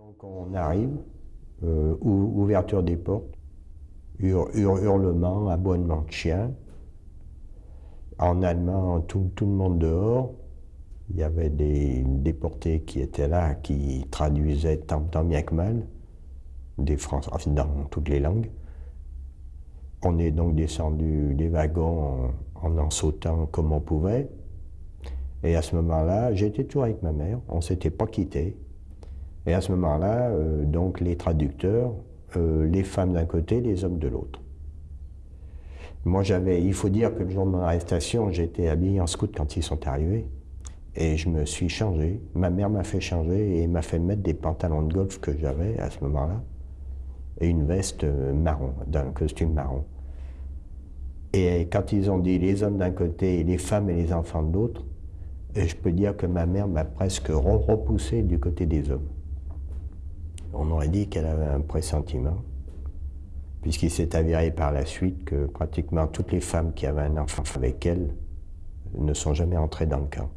Donc on arrive, euh, ouverture des portes, hurlement, abonnement de chien. En allemand, tout, le monde dehors. Il y avait des déportés qui étaient là, qui traduisaient tant, bien que mal, des Français, dans toutes les langues. On est donc descendu des wagons en en, sautant comme on pouvait. Et à ce moment-là, j'étais toujours avec ma mère, on ne s'était pas quittés. Et à ce moment-là, euh, donc les traducteurs, euh, les femmes d'un côté, les hommes de l'autre. Moi, j'avais, il faut dire que le jour de mon arrestation, j'étais habillé en scout quand ils sont arrivés. Et je me suis changé. Ma mère m'a fait changer et m'a fait mettre des pantalons de golf que j'avais à ce moment-là et une veste euh, marron, d'un costume marron. Et quand ils ont dit les hommes d'un côté, les femmes et les enfants de l'autre, je peux dire que ma mère m'a presque repoussé du côté des hommes. On aurait dit qu'elle avait un pressentiment, puisqu'il s'est avéré par la suite que pratiquement toutes les femmes qui avaient un enfant avec elle ne sont jamais entrées dans le camp.